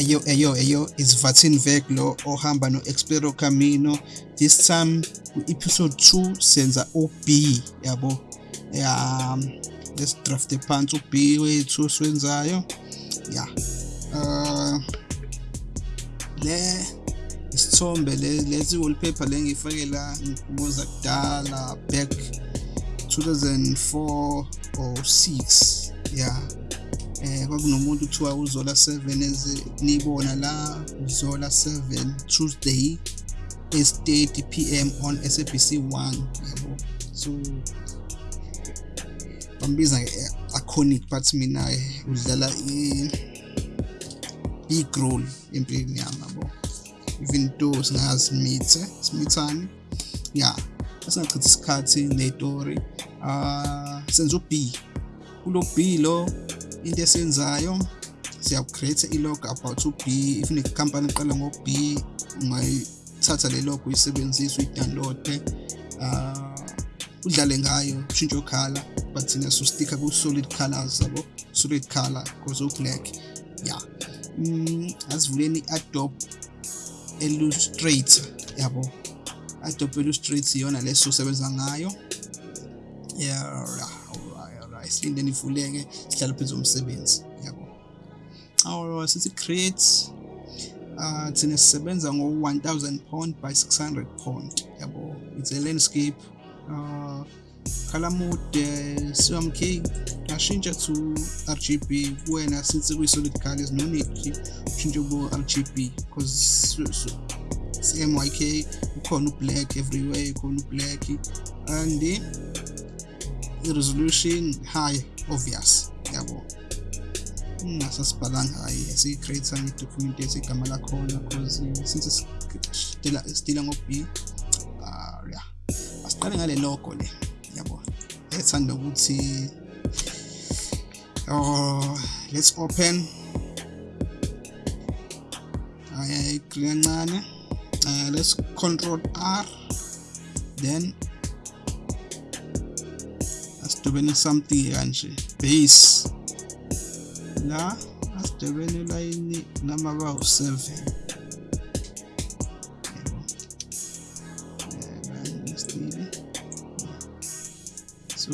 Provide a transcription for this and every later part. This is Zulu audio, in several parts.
Ayo ayo ayo is Vatin Vek lo ohamba no Explero Camino. This time ku episode 2 senza OB yabo? Ya let's draft phansi uB wethu siwenzayo ya uh le isithombe lezi wallpaper le ngifake la ngikubuza kudala back 2004 or 6 yeah eh kwakunomuntu kuthiwa uzola 7 eze nibona la uzola 7 Tuesday 8:30 pm on SABC 1 yabo? So bambiza iconic but mina udlala big role empilweni yami yabo? Even though singazimithe simithani? Ya asingachithi isikhathi netori ah senza uB. Kulo B lo into esiyenzayo siya create i-log about uB if nekhampani eqala ngo-B ungayithatha le log uyisebenzise uyidownload uh udlale ngayo ushintshe ukhala but thina sustika ku-solid colors yabo? Solid color because u-black ya. Mm, asivuleni i-adobe illustrator yabo? Adobe illustrator iyona lesosebenza ngayo. Yeah alright alright silinde nivuleke sihlala phezu komsebenzi yabo. Alright sithi create uh thina sisebenza ngo 1000 pound by 600 pound yabo. It's a landscape uh color mode CMK ashintsha to RGB kuwena since kuyi solid colors no need ushintshe ku RGB because CMYK ukhona ublack everywhere ukhona ublack and the resolution high obvious. Yabo. Ngasasibhalanga hayi esiyicreate ngedocument esigama lakhona because since sidila sidila ngo B uh yeah asiqale ngale logo le yabo. Ethanda ukuthi oh let's open. Kancane. Uh, let's control R then asidobene something kanje. Base. La asidobene line noma ba u7 so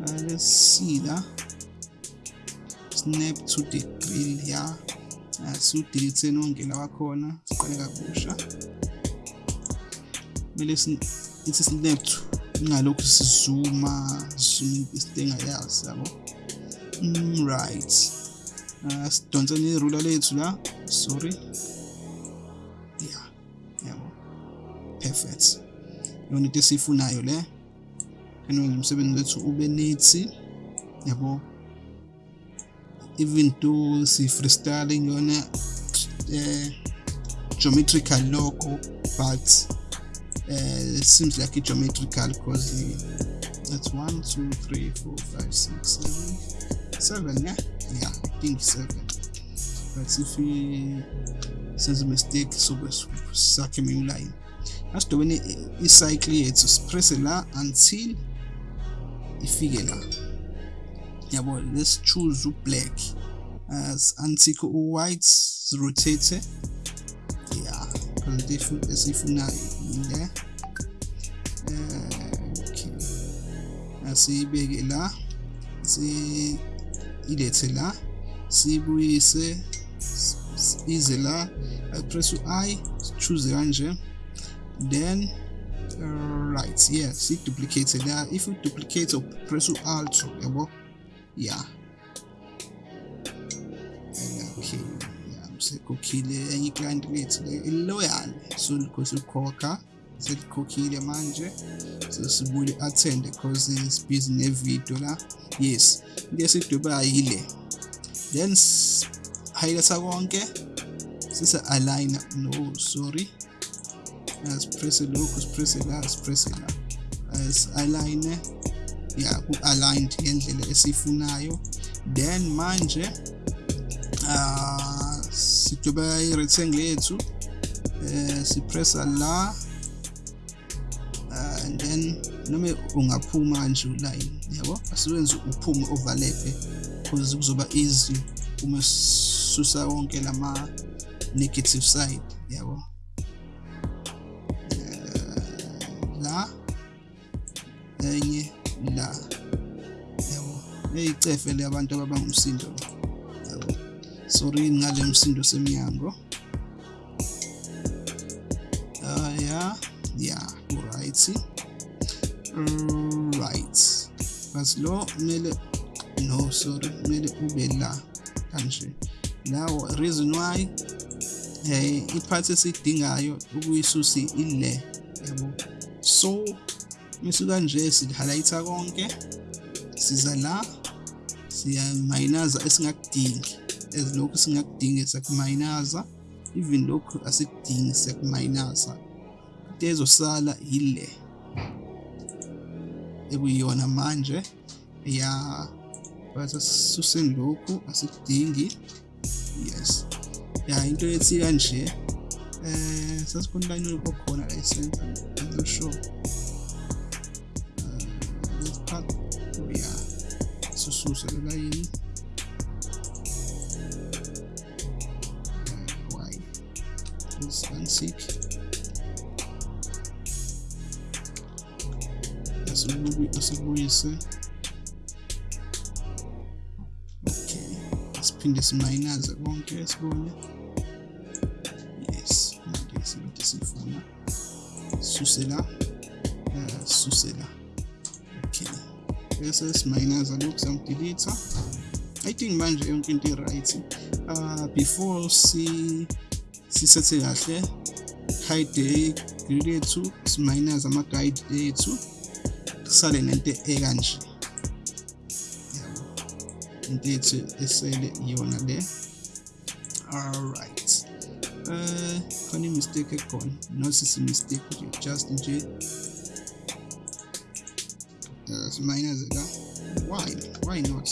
uh, let's see la. Snap to the grill ya. Asiwudelete nonke lawa khona siqale kabusha. Kumele ithi snap to ingalokhu sizuma zoom isinto engayazi yabo? Mm, right. Uh, sidonseni irula lethu la. Sorry. Yeah yabo. Perfect. Yona into esifunayo le. Kanwenza umsebenzi wethu ube neat yabo? Even though si freestyling yona eh geometrical logo but uh, it seems like a geometrical because that's one two three four five six seven. Seven yeah? Yeah i think seven. But if we sense a mistake so sakhe mi line. Asidobene icycle yethu sipress la until ifike la yabo let's choose black. As until u-white rotate yeah because different asiyibeke la si ilethe la sibuyise ize la press u-i choose kanje then uh, right yeah si duplicate la. If you duplicate press u-alt yabo? Yeah okay. Sekhokhile enye iclient lethu iloyal so because ukhokha selikhokhile manje sesibule attend because is busy nevideo la. Yes into esidoba yile. Then highlighta konke sise align no sorry. Asipress lokhu sipress la sipress la. As align ya ku aligned ngendlela esifunayo then manje uh, sidoba i-rectangle yethu eh sipressa la. uh, and then noma ungaphuma nje uline yabo? Asiwenze uphume overlap because kuzoba easy uma ukususa wonke lama negative side yabo? La enye la yabo? Eyicefe le abantu ababanga umsindo yabo? Sorry ngale msindo semnyango. Uh, yeah yeah right. Right. But lo kumele no sorry kumele ube la kanje. Lawo reason why eh iphathi esidingayo ukuyisusa ile yabo so misuka nje sihighlighta konke siza la siyamayinaza esingakudingi. Ezilokhu singakudingi siyakumayinaza even lokhu asikudingi siyakumayinaza. Into ezosala ile. Ekuyiyona manje ya but asisuseni lokhu asikudingi yes. Ya into ethi kanje eh sasikhona line okhona la center I'm not sure. This part oh yeah sususe le line. Why? This unsick asibuyise. Okay. Siphinde simayinaze konke sibone? Yes manje sinto sifuna. Suse la. Uh, suse la. Okay. Bese simayinaza lokhu samdelete i think manje yonke into i-right. Uh, before si sisethe kahle hide grid yethu simayinaza ama-guide ethu. Kusale nento ekanje into yethu esele iyona le alright uh khona i-mistake ekhona nosisi mistake nje just nje uh, simayinaze la why why not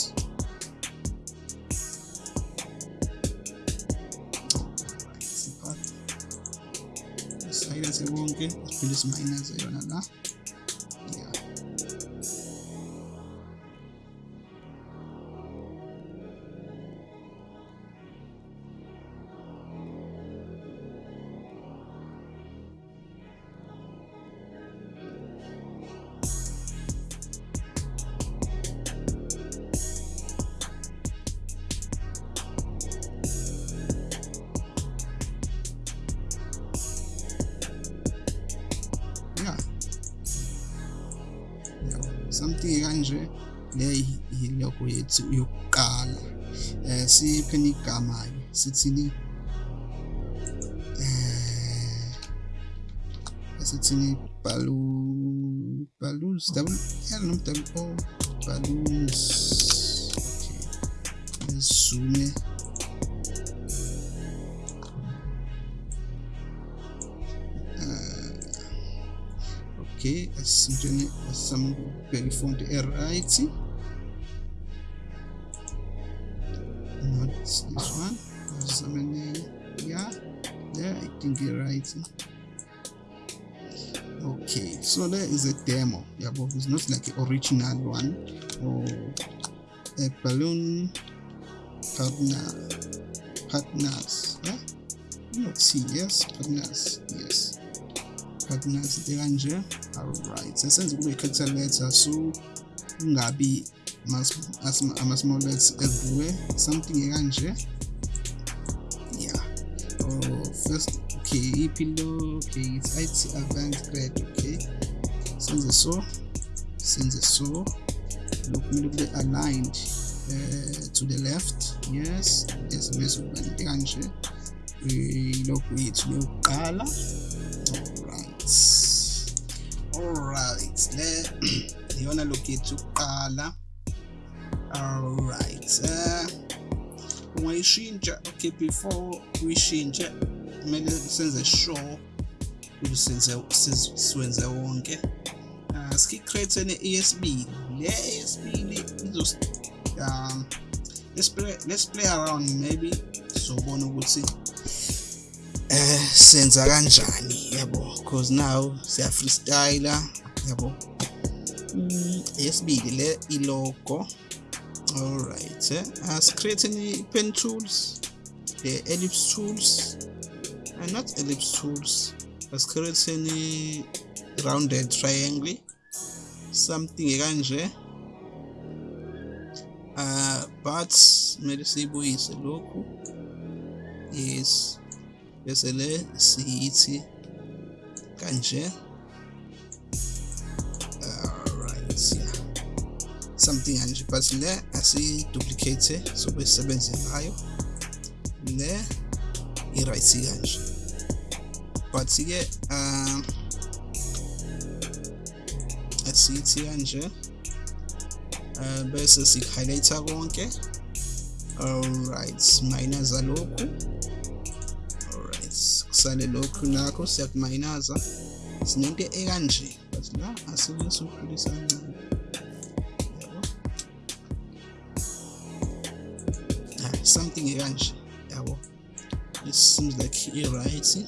silence wonke siphinde simayinaze yona la yethu yokuqala eh sipheni igama ke sithini eh sithini balloon balloons double L no double O balloons okay. Zoom okay asintshene asambheka ifonti e-right not this one yeah yeah i think you're right. Okay so there is a demo yabo it's not like an original one. Or a balloon partner partners yeah? Not see yes partners yes. Partners kanje alright sesenza kube i-capital letter so kungabi ama-small letters everywhere. Something kanje yeah. Oh first okay ipilo okay it's IT advanced grade okay. Senze so senze so. Lokhu kumele kube aligned uh, to the left. Yes yes bese kuba into kanje ilokhu yethu yokuqala. Alright. Alright le iyona lokhu yethu yokuqala. Alright uh, ungayishintsha okay before uyishintshe kumele senze sure ukuthi senze siwenze wonke. Uh, sikicreate ne-esb le esb izos um let's play let's play around maybe sobona ukuthi eh senza kanjani yabo? Because now siya freestyle yabo? Mm, yesibili le ilogo. Alright eh? As create any pen tools? The ellipse tools? And not ellipse tools. Asicreate rounded triangle? Something kanje uh but kumele siyibuyise lokhu yes. Bese le siyithi kanje. Something but le asiduplicate sobe sisebenze ngayo. Le i-right kanje but ke um asithi kanje uh, bese si-highlighter konke. Alright mayinaza lokhu. Alright kusale lokhu nakho siyakumayinaza sinento ekanje but la asike siwukhulisa kancane. Something ekanje yabo. It seems like i-right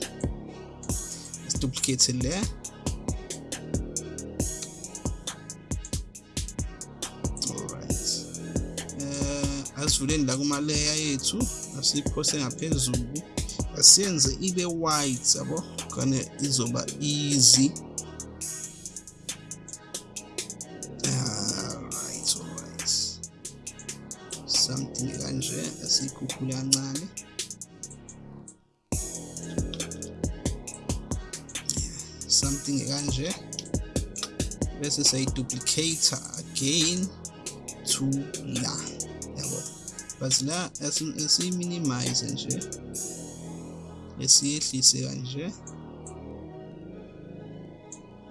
let's duplicate it there. Asivuleni la kuma-layer yethu asiphose ngaphezulu asiyenze ibe white yabo. Khane izoba easy. Asiyikhuphule kancane. Something kanje bese sayiduplicate again to la. Yabo. But la esiyi-minimize nje esiyehlise kanje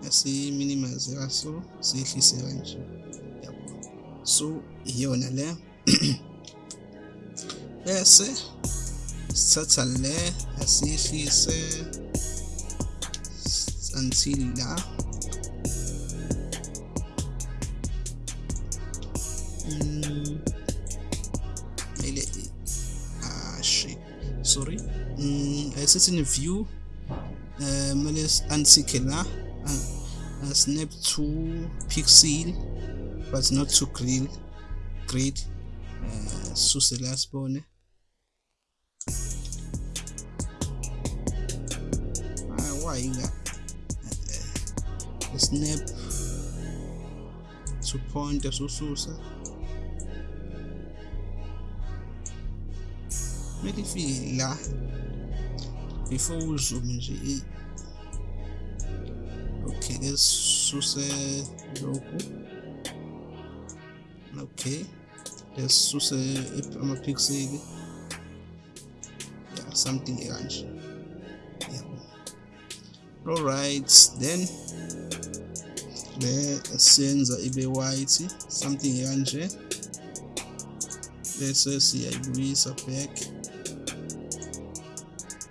esiyi-minimize kaso siyehlise kanje. Yabo. So iyona le. bese sithatha le asiyehlise until la mm. ile ah shit sorry. Mm, asithi ni view. Uh, mele unsike la snap to pixel but not to grill grid uh, suse la sibone ah why nga uh, snap to point asususa kumele ifike la before uzoom nje okay lesisuse lokhu okay lesisuse amapixeli yeah something kanje yabo alright then le senza ibe white something kanje bese siyayibuyisa back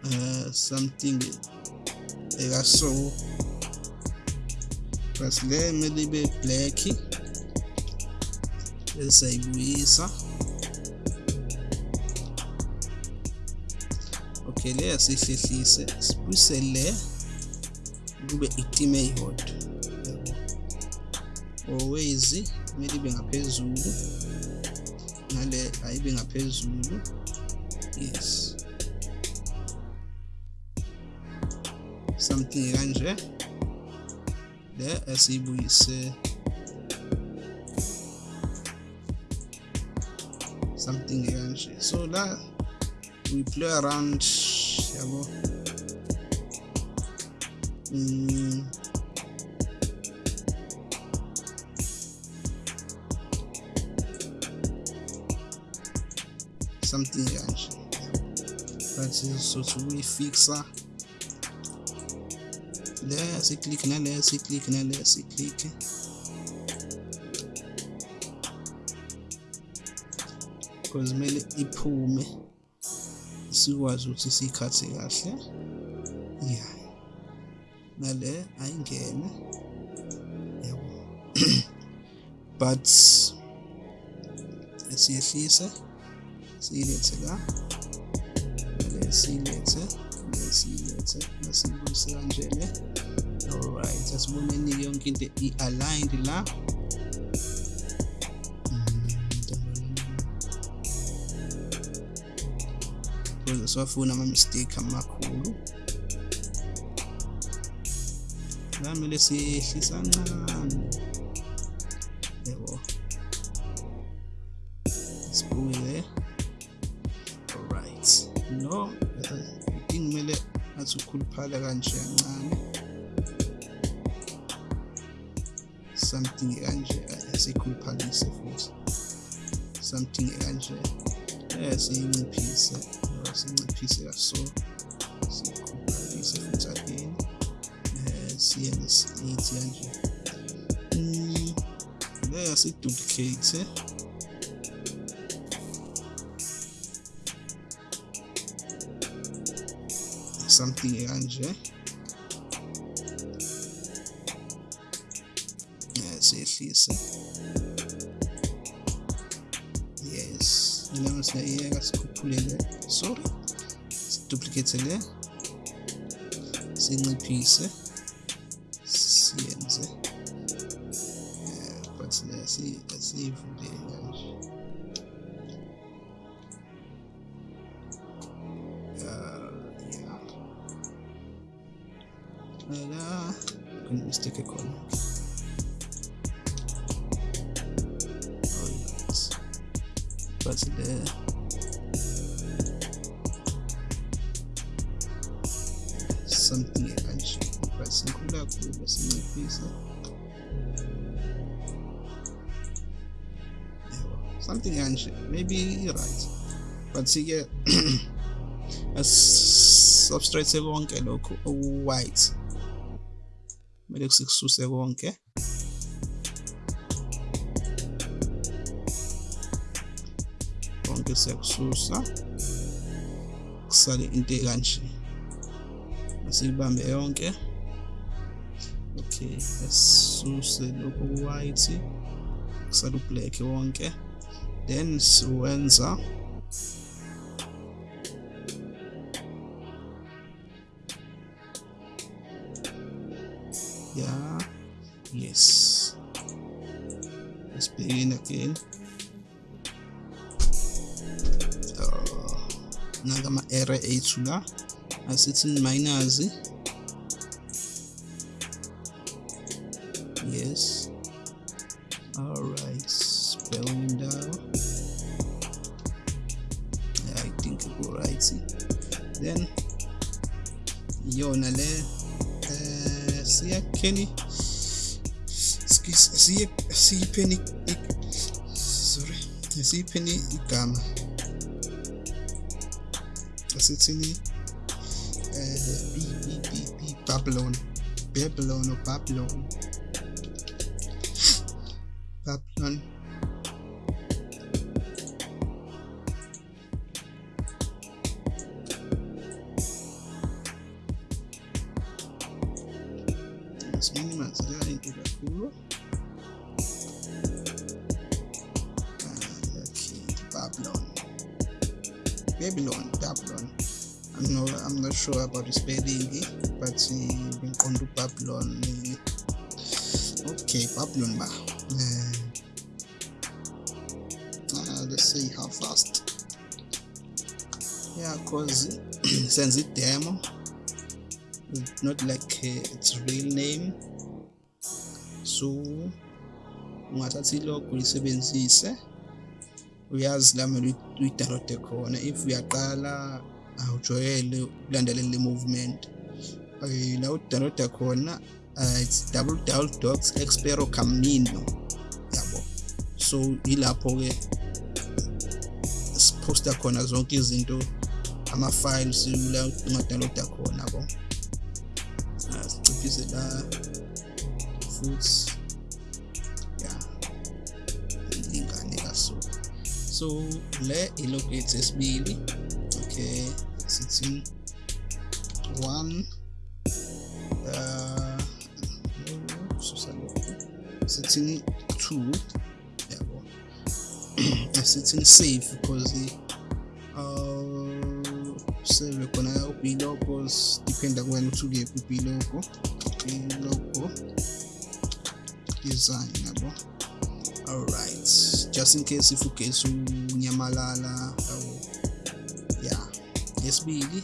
uh, something ekaso basi le kumele ibe black bese sayibuyisa okay le asihlehlise sibuyise le kube itime eyodwa. Always kumele ibe ngaphezulu. Nale ayibe ngaphezulu. Yes. Something kanje le asiyibuyise something kanje so la we play around yabo. Mm. something kanje but so to uyifixa le siclick nale siclick nale siclick because kumele iphume sikwazi ukuthi sikhathe kahle. Yeah. Nale ayingene. Yabo but esiyehlise siyilethe la le siyilethe le siyilethe masiyibuyise kanjene alright asiboneni yonke into i-aligned la. Because siwafuna ama-mistake amakhulu. la kumele siyehlisa kancane yebo. There alright. No idinga kumele athi ukhuluphala kanje kancane. Something kanje sikhuluphalise futhi. Something kanje eh siyinciphise sinciphise kaso sikhuluphalise futhi again eh? Siye nesithi kanje mm leya siduplicate something kanje siyehlise yes ilanga siyayeka sikhuphulele sorry. Siduplicate le sinciphise kakhulu sinciphise something kanje maybe right but sike substrate konke lokhu oku-white kumele sikususe konke. Konke siyakususa kusale into ekanje. Asiyibambe yonke. okay asisuse lokhu white kusale ublack wonke then siwenza yeah yes. Let's begin again. Nangama-error ethu la asithi minus right then yona le eh siyakheni siyipheni sorry siyipheni igama asithini eh babylon babylon or babylon babylon not sure about the spelling but ngiqonda uh, babylon uh, okay babylon ba uh, uh, let's see how fast. Yeah cause senze demo it's not like uh, its real name. So ungathatha ilogo uyisebenzise uyazi la mele uyidownloade khona. If uyaqala awujwayele ukulandelela le movement. La udownloada khona uh, it's www expero camino yabo. So yilapho ke siposta khona zonke izinto ama-files la ungadownloada khona yabo. Siciphise la futhi ya ilingane kaso so le ilogo yethu esibili okay. Sithi one. Uh susa lokhu sithini two. Yabo asithini save because uh save khona ubilogos dependa kuwena ukuthi ukephi ubilogo bilogo design yabo alright. Just in case if ugesi unyamalala yabo yeah yesibili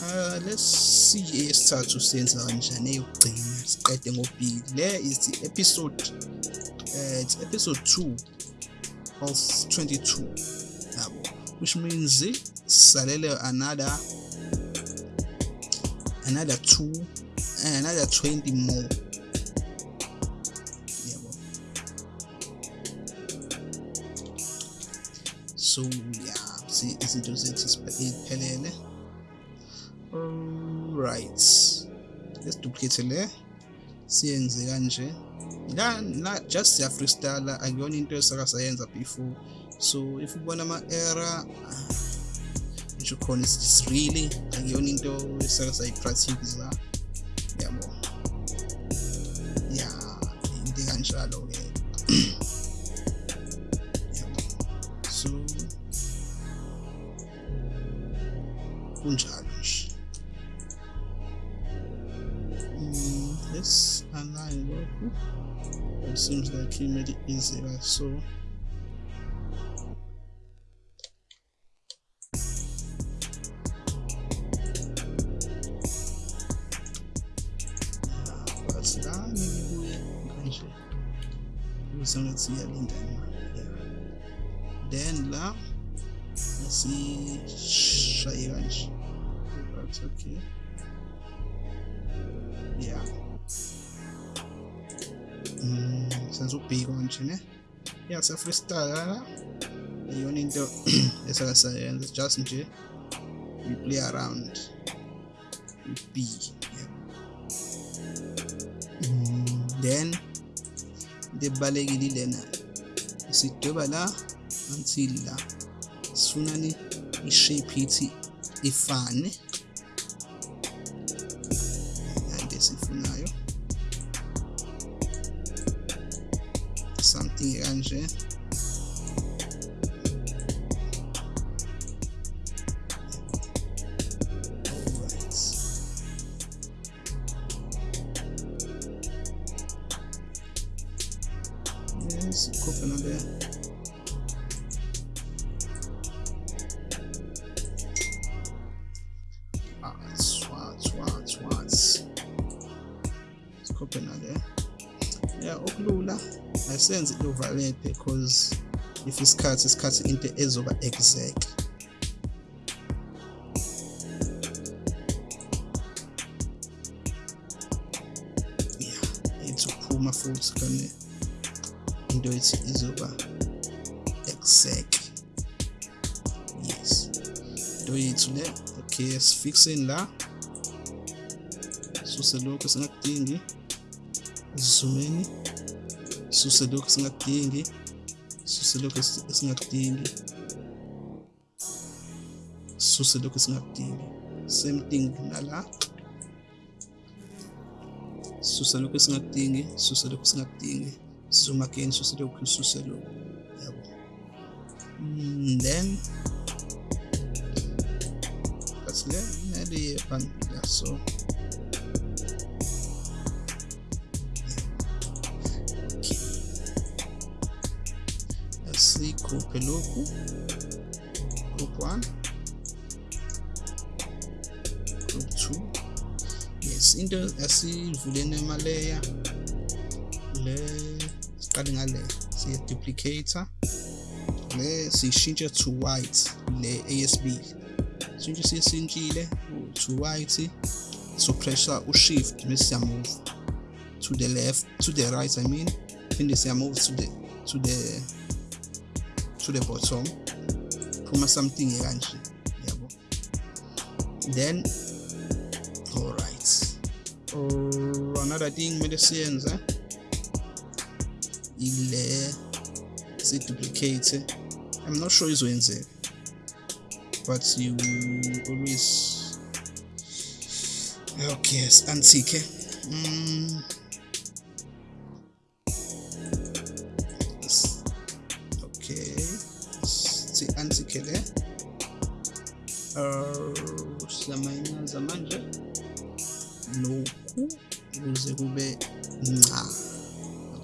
uh let's see eyesithathu senza kanjani eyokugcina siqede ngo-b le is the episode uh, it's episode 2 of 22 yabo. Which means salele another another two uh, another 20 more. Yabo so izinto zethu ziphelele. Right let's duplicate le. Siyenze kanje. La la just ya freestyle akuyona into esaka sayenza before. So if ubona ama error ngisho khona it's really akuyona into esaka sayipractice yabo yeah into kanjalo ke let's align lokhu it seems like he made it easier so ngibuye kanje ukuze ngathi iyalinda then la sishaye kanje but okay. Ubhiko nje ne yeah sa freestyle la iyona into esaka sayenza just nje we play around b yeah. mm, then into ebalekile lena. Sidweba la until la sifunani i-shape ithi ifane something ayisenze i-overlap because if isikhathi isikhathi into ezoba exact. Yeah ethi ukuphuma futhi kane into ethi izoba exact. Yes. Into yethu le okay sifixeni la. Suse lokho singakudingi zoomeni suse lokho singakudingi suse lokho singakudingi suse lokho singakudingi same thing nala. Susa lokho singakudingi susa lokho singakudingi zoom again suse lokho suse lokho yabo. Mm, then that's le nale phambili so asikhuphe lokhu. Group 1 group 2 yes into asivuleni amaleya le siqale ngale siye duplicator le siyishintshe to white le ASB sintshe siyisintshile to white so pressure u shift bese siya move to the left to the right i mean. Phinde siya move to the to the to the bottom phuma something kanje yabo. Then all right or another thing kumele siyenze ile si duplicate i'm not sure izoyenzeka but you always okay antike. Mm. Le uh, siyamayinaza manje lokhu ukuze kube nca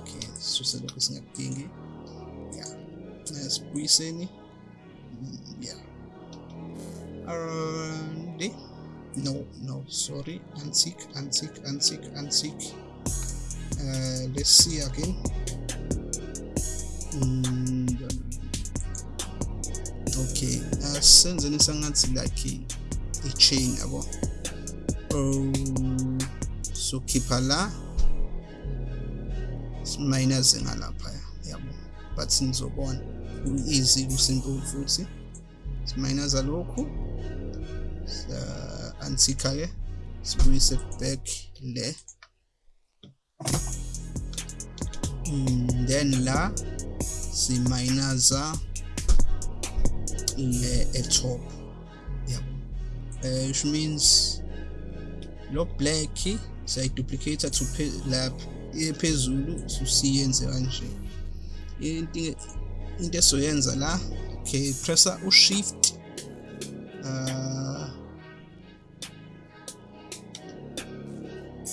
okay sisuse lokhu singakudingi. Ya sibuyiseni Mm, ya. Le no no sorry. Untick untick untick untick uh, let's see again. Mm, okay asenzeni sangathi like i-chain yabo? Oh so khipha la minus ngalapha yabo? But nizobona easy kusimple futhi. Minus lokhu antika ke sibuyise back le. Mm, then la siminaza le etop yabo uh, which means lo black siyayiduplicate to lapha ephezulu susiyenze kanje. Into into esoyenza la okay pressa u shift uh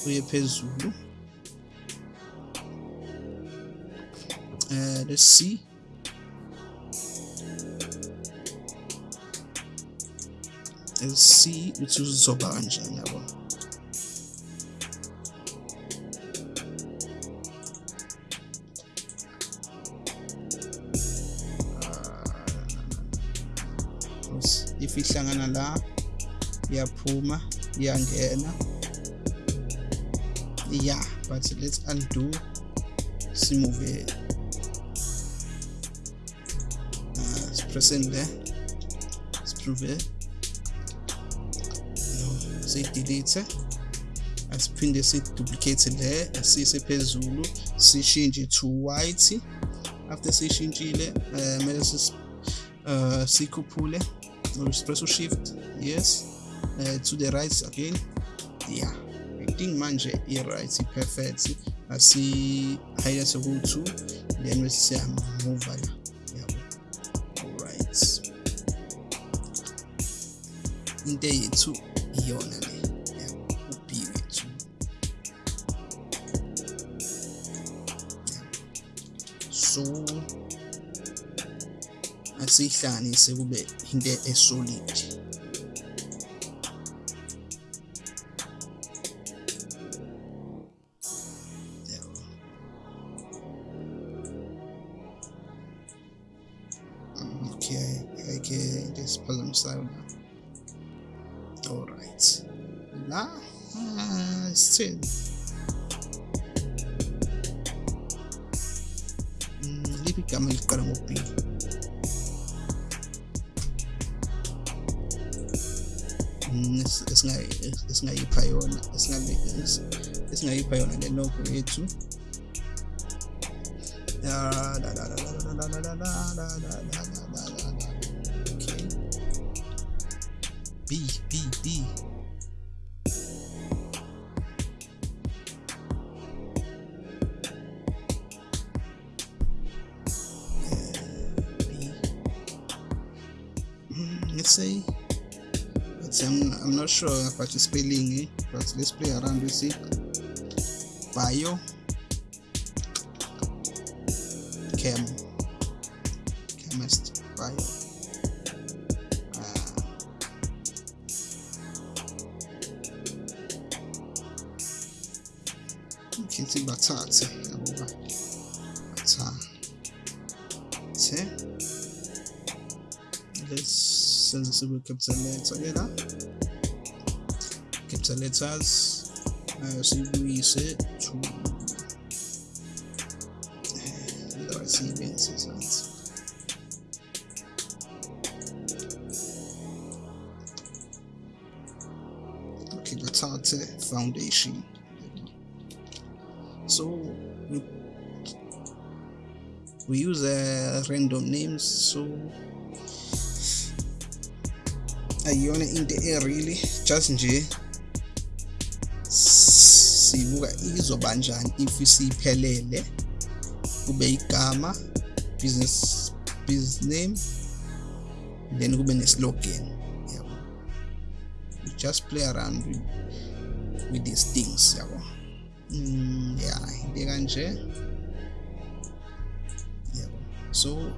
uye phezulu. Uh let's see. See ukuthi uzoba kanjani yabo if ihlangana la iyaphuma iyangena. Yeah but let's undo simove uh, sipressing le siprove. Siyidelete asiphinde siduplicate le asise phezulu sishintshe to white. After sishintshile uh, mele uh, sikhuphule press shift yes uh, to the right again. Yeah i think manje i-right perfect asi highlight ku-2 then bese siyamove la yabo alright into yethu iyona le yabo u-b wethu so asihlanganise kube into esolid. Uh, still mm, liphi igama eliqala ngo-b esingayipha yona esingayipha yona le logo yethu okay b b b not sure about the spelling eh? but let's play around with it bio chem chemist bio uh, ngithi bathathe yabo bathathe. Let's senze sibe capital letter ke letters uh, sibuyise to right siyibenzise sansi okay bathathe foundation. So we, we use uh, random names so ayiyona into e-really just nje sibuka izoba njani if siyiphelele kube igama business business name then kube ne-slogan yabo. We just play around with, with these things yabo. Mm, yeah into kanje yabo. So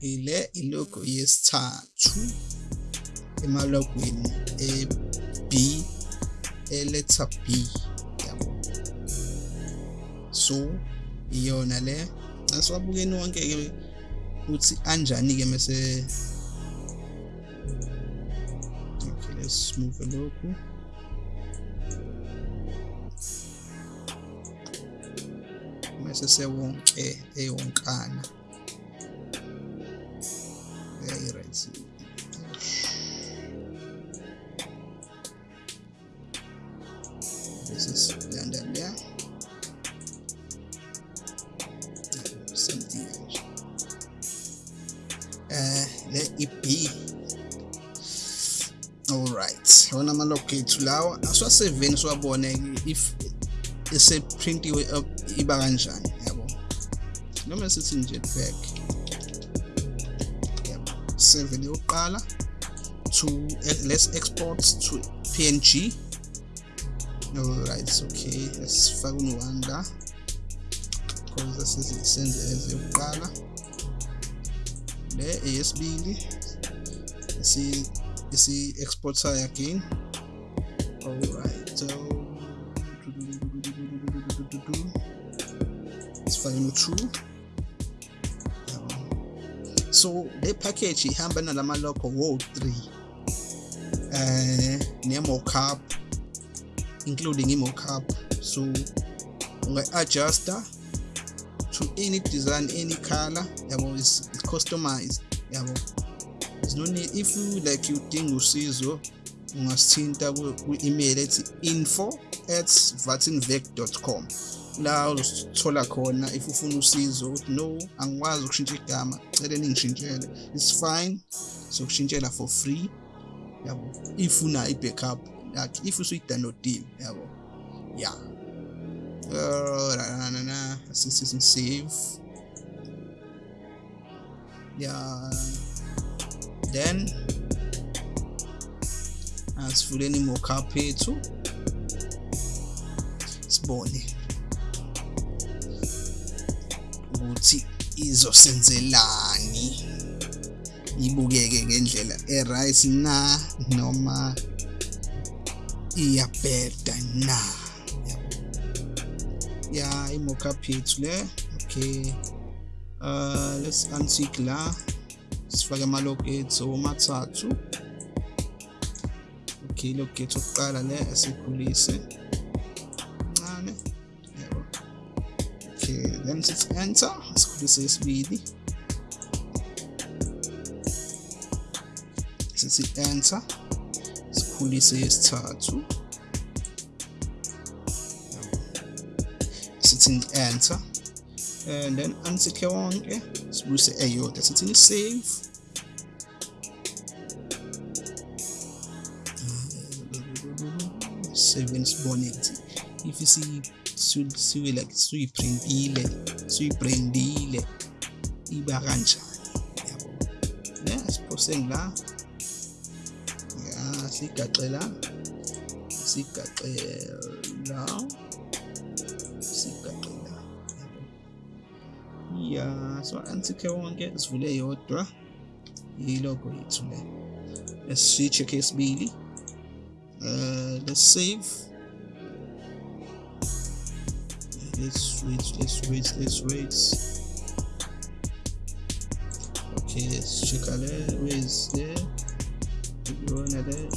ile ilogo yesithathu emalogweni e B eletter B. yabo so iyona le. Asiwabukeni wonke ke ukuthi anjani ke mase okay let's move lokhu. Mase sewonke eyonkana. Lawa asiwaseveni siwabone if eseprintiwe iba kanjani yabo? Noma sithi nje back. Yabo 7 yokuqala to let's export to png alright okay asifake un-1 la because senze ezokuqala le eyesibili isi-exporter again. Alright so sifake no-2 so le package ihamba nalama logo wo-3 eh ne-mockup including i-mockup. So unga-adjuster to any design any color yabo is customized yabo. There's no need if you like you udinga usizo ungasithinta ku-email ethi info at vatinvec.com la uzothola khona if ufuna usizo ukuthi no angikwazi ukushintsha igama cele ningishintshele. It's fine sokushintshela for free. Yabo if una i-backup like if usuyidownloadile yabo. Yeah uh, na, assistant save yeah then asivuleni mockup ethu sibone ukuthi izosenzelani. Ibukeke ngendlela e-right na noma iyabheda na? Ya i-mockup yethu le. Okay. Uh let's untick la. Sifake amalog ethu omathathu log ethu okuqala le asikhulise kancane yebo. Okay then sithi enter sikhulise isibili sithi enter sikhulise isithathu sithi enter and then untick wonke sibuyise eyodwa. Sithi save seven sibone ukuthi if siwe like suyiprintile suyibrandile iba kanjani yabo ne siphose ngila ya sigaxela sigaxela sigaxela ya so antikhe wonke sivule yodwa. Ilogo yethu le let's check esibili. Uh, let's save. Let's wait let's wait let's wait. Okay let's check there where is there? Yona le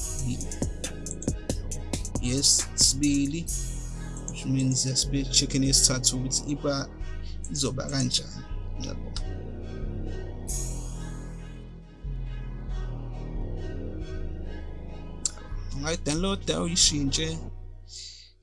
yes sibili which means yasibe checking isithathu ukuthi iba. Izoba kanjani? Yabo. Ungayidownloada uyishintshe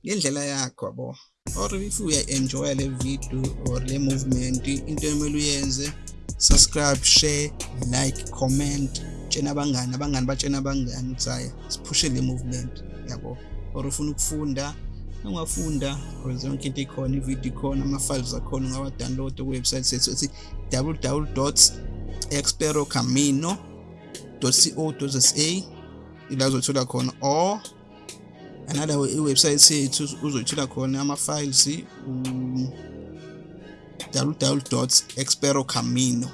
ngendlela yakho yabo? Or if uya-enjoya le video or le movement into emele uyenze subscribe share like comment. Tshena abangani abangani batshena abangani hhayi siphushe le movement yabo? Or ufuna ukufunda ungafunda because yonke into ikhona ivideo ikhona ama-files akhona ungawa-download kuwebsite sethu ethi www experocamino co za. Ila uzothola khona or another iwebsite yethu uzoyithola khona ama-files www experocamino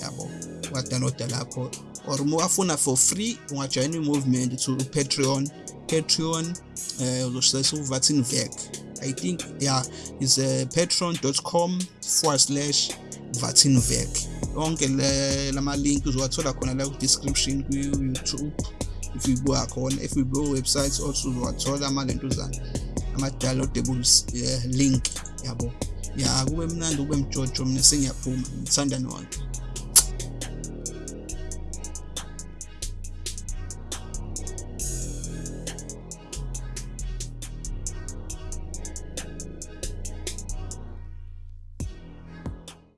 yabo wadownloada lapho. Or uma wafuna for free ungajoyina i-movement to patreon. Patreon um uzosebenzisa uvatin vec i think yeah is uh, patreon.com forward slash vatinvec. Yonke lama-link uzowathola khona la ku-description ku-youtube. If uyibuka khona if uyibuka website also uzowathola amalentuzana ama-downloadables uh, link yabo. Ya kube mnandi kube mjojo mina sengiyaphuma ngithanda nonke.